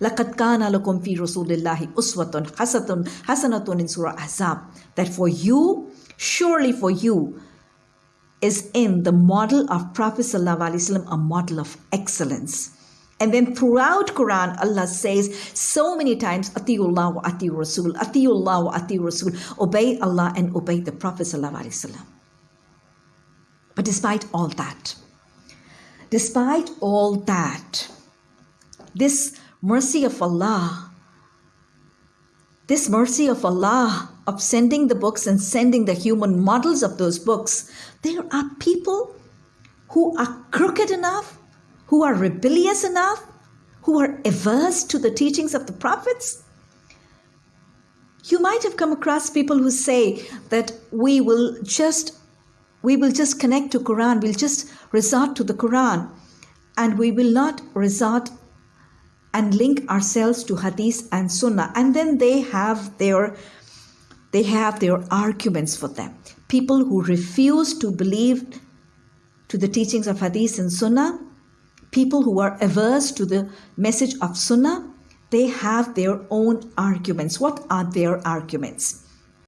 لَقَدْ كَانَ لَكُمْ فِي رَسُولِ اللَّهِ أُسْوَةٌ حَسَنَةٌ حَسَنَةٌ in Surah Ahzab. That for you, surely for you, is in the model of Prophet ﷺ a model of excellence. And then throughout Quran, Allah says so many times, Atiullah wa Ati Rasul, Atiullah wa Ati Rasul, obey Allah and obey the Prophet ﷺ. But despite all that, despite all that, this mercy of Allah, this mercy of Allah of sending the books and sending the human models of those books, there are people who are crooked enough, who are rebellious enough, who are averse to the teachings of the prophets. You might have come across people who say that we will just we will just connect to Quran, we'll just resort to the Quran, and we will not resort and link ourselves to Hadith and Sunnah. And then they have their they have their arguments for them. People who refuse to believe to the teachings of Hadith and Sunnah, people who are averse to the message of Sunnah, they have their own arguments. What are their arguments?